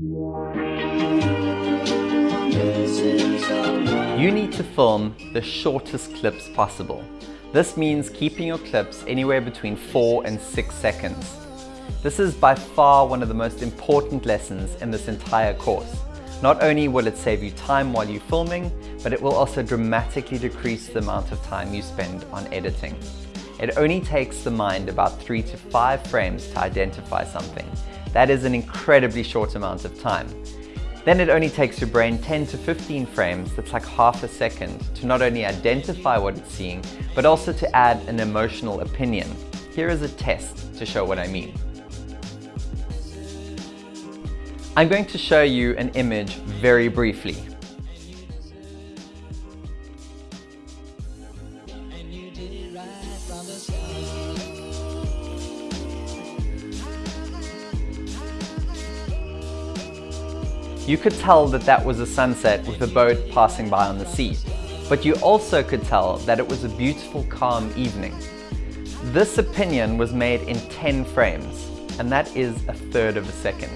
You need to film the shortest clips possible. This means keeping your clips anywhere between 4 and 6 seconds. This is by far one of the most important lessons in this entire course. Not only will it save you time while you're filming, but it will also dramatically decrease the amount of time you spend on editing. It only takes the mind about three to five frames to identify something. That is an incredibly short amount of time. Then it only takes your brain 10 to 15 frames, that's like half a second, to not only identify what it's seeing, but also to add an emotional opinion. Here is a test to show what I mean. I'm going to show you an image very briefly. You could tell that that was a sunset with a boat passing by on the sea, but you also could tell that it was a beautiful calm evening. This opinion was made in 10 frames, and that is a third of a second.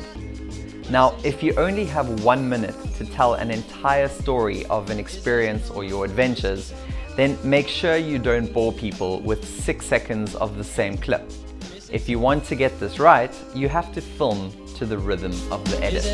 Now, if you only have one minute to tell an entire story of an experience or your adventures, then make sure you don't bore people with six seconds of the same clip. If you want to get this right, you have to film to the rhythm of the edit.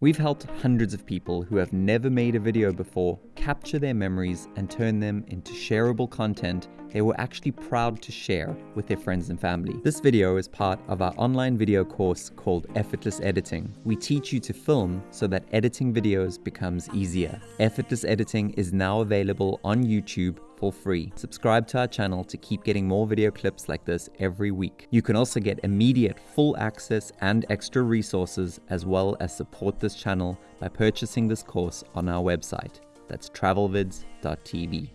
We've helped hundreds of people who have never made a video before capture their memories and turn them into shareable content they were actually proud to share with their friends and family. This video is part of our online video course called Effortless Editing. We teach you to film so that editing videos becomes easier. Effortless Editing is now available on YouTube for free. Subscribe to our channel to keep getting more video clips like this every week. You can also get immediate full access and extra resources as well as support this channel by purchasing this course on our website. That's travelvids.tv.